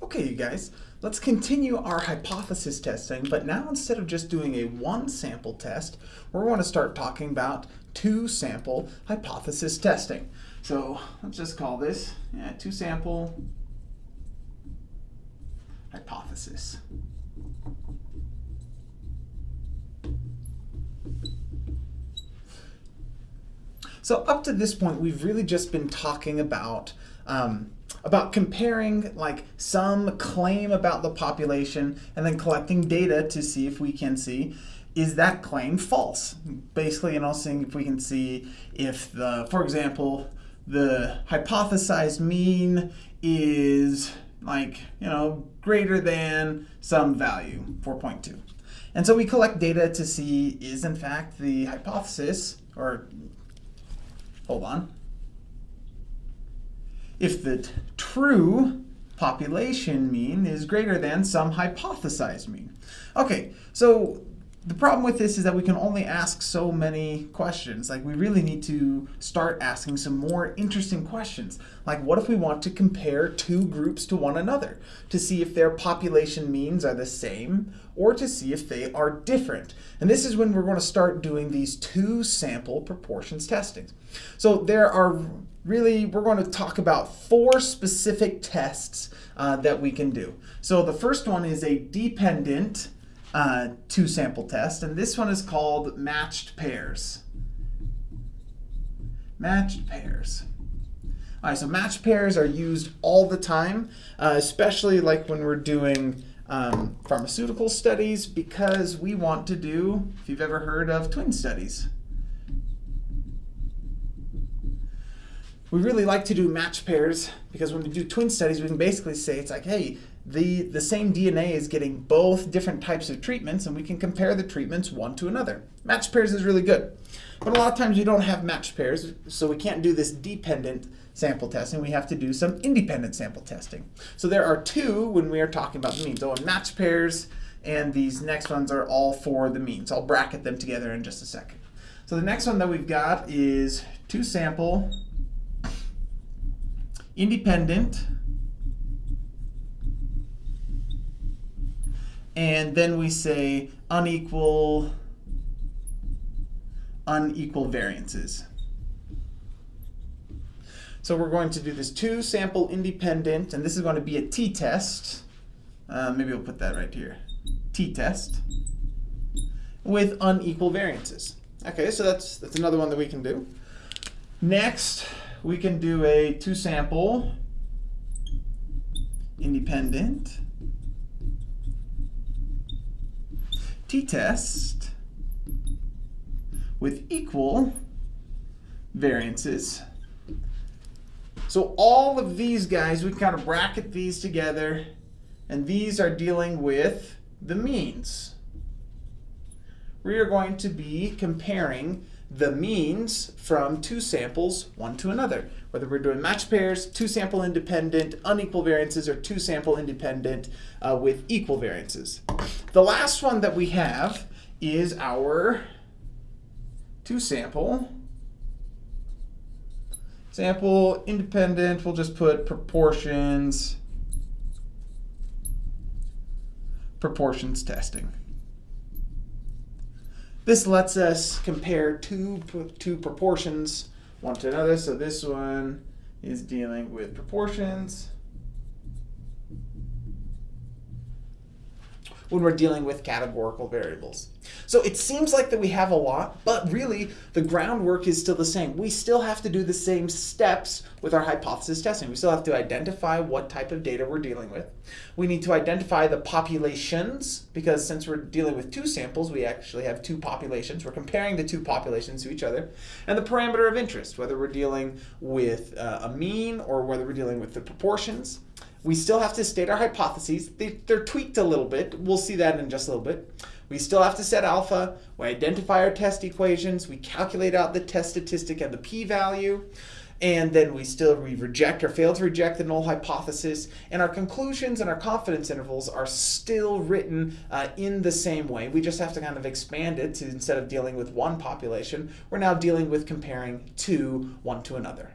Okay, you guys, let's continue our hypothesis testing, but now instead of just doing a one sample test, we're going to start talking about two sample hypothesis testing. So let's just call this yeah, two sample hypothesis. So up to this point, we've really just been talking about um, about comparing like some claim about the population and then collecting data to see if we can see is that claim false? Basically, you know, seeing if we can see if the, for example, the hypothesized mean is like, you know, greater than some value, 4.2. And so we collect data to see is in fact the hypothesis, or hold on, if the true population mean is greater than some hypothesized mean. Okay, so the problem with this is that we can only ask so many questions. Like we really need to start asking some more interesting questions. Like what if we want to compare two groups to one another to see if their population means are the same or to see if they are different. And this is when we're going to start doing these two sample proportions testings. So there are really, we're going to talk about four specific tests uh, that we can do. So the first one is a dependent uh, two sample test, and this one is called matched pairs. Matched pairs. All right, so matched pairs are used all the time, uh, especially like when we're doing um, pharmaceutical studies because we want to do, if you've ever heard of twin studies. We really like to do match pairs because when we do twin studies, we can basically say it's like, hey, the, the same DNA is getting both different types of treatments and we can compare the treatments one to another. Match pairs is really good. But a lot of times we don't have match pairs, so we can't do this dependent sample testing. We have to do some independent sample testing. So there are two when we are talking about the means. So match pairs and these next ones are all for the means. I'll bracket them together in just a second. So the next one that we've got is two sample independent and then we say unequal unequal variances. So we're going to do this two sample independent, and this is going to be a t-test. Uh, maybe we'll put that right here. t-test with unequal variances. Okay, so that's, that's another one that we can do. Next, we can do a two sample independent t-test with equal variances. So all of these guys, we kind of bracket these together, and these are dealing with the means. We are going to be comparing the means from two samples, one to another. Whether we're doing match pairs, two sample independent, unequal variances, or two sample independent uh, with equal variances. The last one that we have is our two sample. Sample independent, we'll just put proportions, proportions testing. This lets us compare two, two proportions one to another. So this one is dealing with proportions. When we're dealing with categorical variables. So it seems like that we have a lot, but really the groundwork is still the same. We still have to do the same steps with our hypothesis testing. We still have to identify what type of data we're dealing with. We need to identify the populations, because since we're dealing with two samples, we actually have two populations. We're comparing the two populations to each other. And the parameter of interest, whether we're dealing with uh, a mean or whether we're dealing with the proportions. We still have to state our hypotheses. They, they're tweaked a little bit. We'll see that in just a little bit. We still have to set alpha. We identify our test equations. We calculate out the test statistic and the p-value. And then we still we reject or fail to reject the null hypothesis. And our conclusions and our confidence intervals are still written uh, in the same way. We just have to kind of expand it to instead of dealing with one population, we're now dealing with comparing two one to another.